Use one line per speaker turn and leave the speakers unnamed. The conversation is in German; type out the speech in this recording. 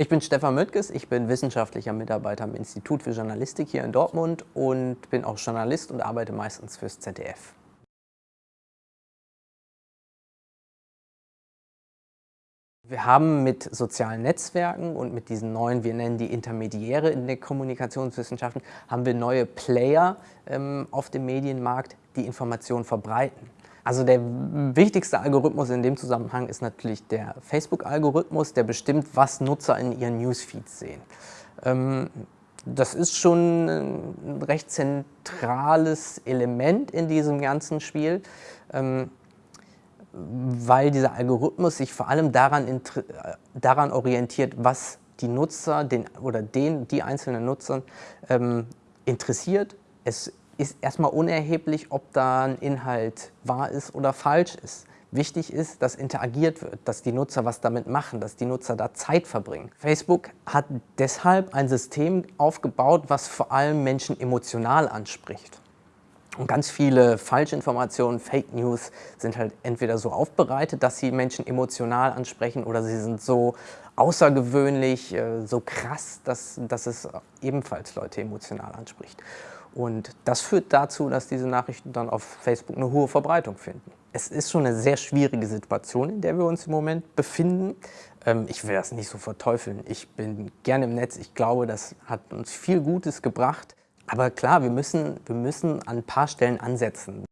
Ich bin Stefan Möttges, ich bin wissenschaftlicher Mitarbeiter am Institut für Journalistik hier in Dortmund und bin auch Journalist und arbeite meistens fürs ZDF. Wir haben mit sozialen Netzwerken und mit diesen neuen, wir nennen die Intermediäre in den Kommunikationswissenschaften, haben wir neue Player ähm, auf dem Medienmarkt, die Informationen verbreiten. Also der wichtigste Algorithmus in dem Zusammenhang ist natürlich der Facebook-Algorithmus, der bestimmt, was Nutzer in ihren Newsfeeds sehen. Ähm, das ist schon ein recht zentrales Element in diesem ganzen Spiel, ähm, weil dieser Algorithmus sich vor allem daran, äh, daran orientiert, was die Nutzer den, oder den, die einzelnen Nutzer ähm, interessiert. Es ist erstmal unerheblich, ob da ein Inhalt wahr ist oder falsch ist. Wichtig ist, dass interagiert wird, dass die Nutzer was damit machen, dass die Nutzer da Zeit verbringen. Facebook hat deshalb ein System aufgebaut, was vor allem Menschen emotional anspricht. Und ganz viele Falschinformationen, Fake News sind halt entweder so aufbereitet, dass sie Menschen emotional ansprechen oder sie sind so außergewöhnlich, äh, so krass, dass, dass es ebenfalls Leute emotional anspricht. Und das führt dazu, dass diese Nachrichten dann auf Facebook eine hohe Verbreitung finden. Es ist schon eine sehr schwierige Situation, in der wir uns im Moment befinden. Ähm, ich will das nicht so verteufeln. Ich bin gerne im Netz. Ich glaube, das hat uns viel Gutes gebracht. Aber klar, wir müssen, wir müssen an ein paar Stellen ansetzen.